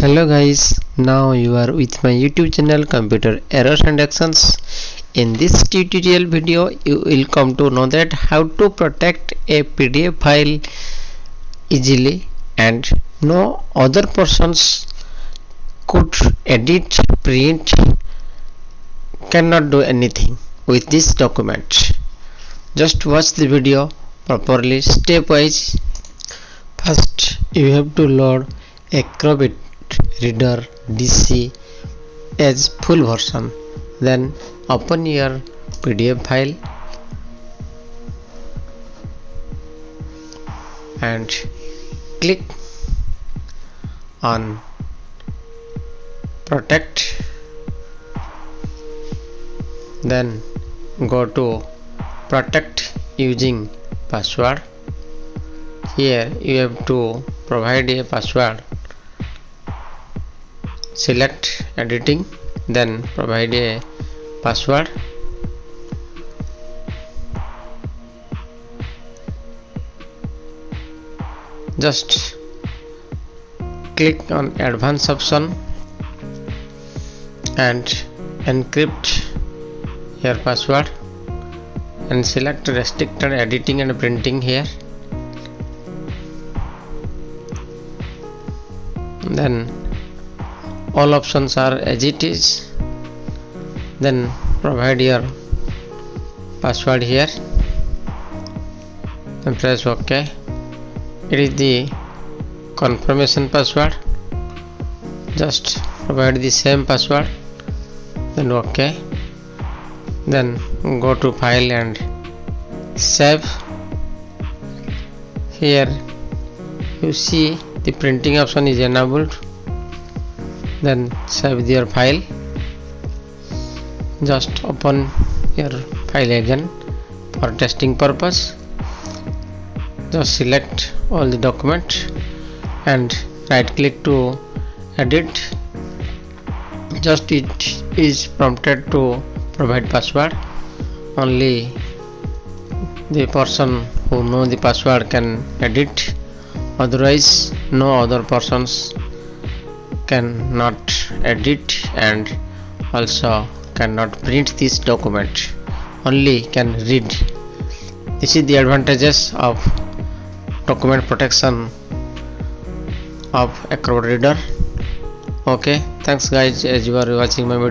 hello guys now you are with my youtube channel computer errors and actions. In this tutorial video you will come to know that how to protect a pdf file easily and no other persons could edit print cannot do anything with this document. Just watch the video properly stepwise. First you have to load acrobat reader dc as full version then open your pdf file and click on protect. Then go to protect using password. Here you have to provide a password select editing then provide a password. Just click on advanced option and encrypt your password and select restricted editing and printing here. Then all options are as it is. Then provide your password here. And press ok. It is the confirmation password. Just provide the same password. Then ok. Then go to file and save. Here you see the printing option is enabled then save your file. Just open your file again for testing purpose. Just select all the document and right click to edit. Just it is prompted to provide password. Only the person who know the password can edit. Otherwise no other persons cannot edit and also cannot print this document. Only can read. This is the advantages of document protection of acrobat reader. Okay thanks guys as you are watching my video